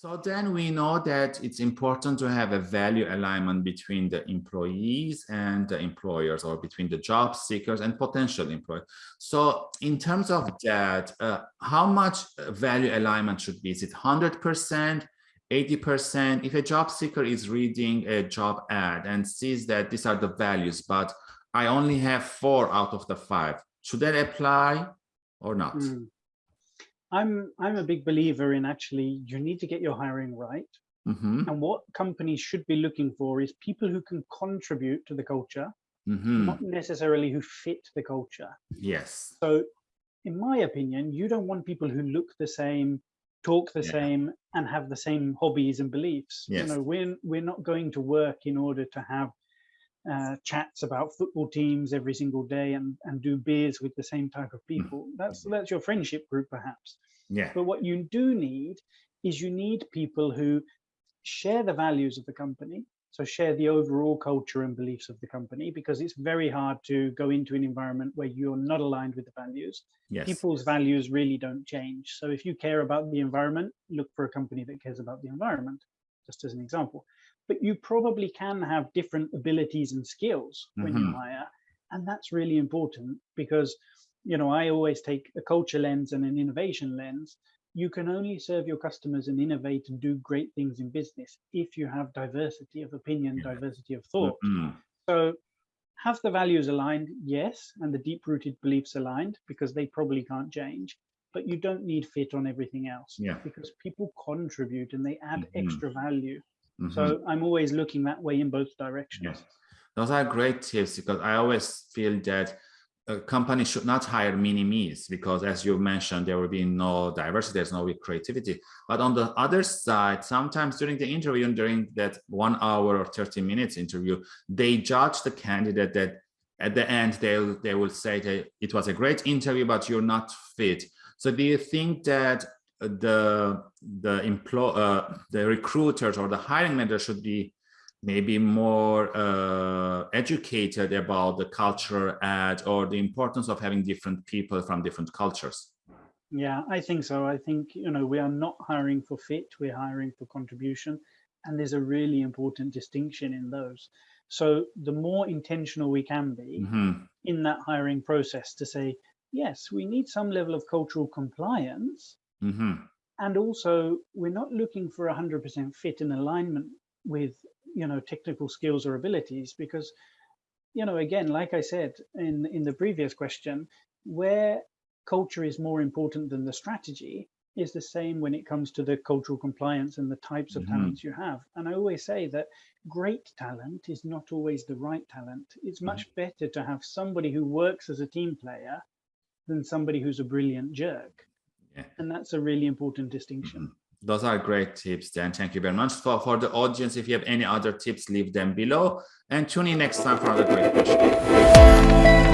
So then we know that it's important to have a value alignment between the employees and the employers or between the job seekers and potential employers. So in terms of that, uh, how much value alignment should be? Is it 100%, 80%? If a job seeker is reading a job ad and sees that these are the values, but I only have four out of the five, should that apply or not? Mm. I'm I'm a big believer in actually you need to get your hiring right. Mm -hmm. And what companies should be looking for is people who can contribute to the culture, mm -hmm. not necessarily who fit the culture. Yes. So in my opinion, you don't want people who look the same, talk the yeah. same, and have the same hobbies and beliefs. Yes. You know, we're we're not going to work in order to have uh, chats about football teams every single day and, and do beers with the same type of hmm. people. That's that's your friendship group, perhaps. Yeah. But what you do need is you need people who share the values of the company, so share the overall culture and beliefs of the company, because it's very hard to go into an environment where you're not aligned with the values. Yes. People's values really don't change. So if you care about the environment, look for a company that cares about the environment, just as an example but you probably can have different abilities and skills when mm -hmm. you mm-hmm. hire. And that's really important because, you know, I always take a culture lens and an innovation lens. You can only serve your customers and innovate and do great things in business if you have diversity of opinion, yeah. diversity of thought. Mm -hmm. So have the values aligned? Yes. And the deep rooted beliefs aligned because they probably can't change but you don't need fit on everything else yeah. because people contribute and they add mm -hmm. extra value Mm -hmm. So I'm always looking that way in both directions. Yes. Those are great tips because I always feel that a company should not hire mini-me's because as you mentioned, there will be no diversity, there's no creativity. But on the other side, sometimes during the interview, and during that one hour or 30 minutes interview, they judge the candidate that at the end, they, they will say that it was a great interview, but you're not fit. So do you think that the the employ uh, the recruiters or the hiring manager should be maybe more uh, educated about the culture add or the importance of having different people from different cultures. Yeah, I think so. I think, you know, we are not hiring for fit, we're hiring for contribution. And there's a really important distinction in those. So the more intentional we can be mm -hmm. in that hiring process to say, yes, we need some level of cultural compliance, Mm -hmm. And also, we're not looking for 100% fit in alignment with, you know, technical skills or abilities because, you know, again, like I said in, in the previous question, where culture is more important than the strategy is the same when it comes to the cultural compliance and the types of mm -hmm. talents you have. And I always say that great talent is not always the right talent. It's much mm -hmm. better to have somebody who works as a team player than somebody who's a brilliant jerk. Yeah. And that's a really important distinction. Mm -hmm. Those are great tips, Dan. Thank you very much. For, for the audience, if you have any other tips, leave them below. And tune in next time for another great question.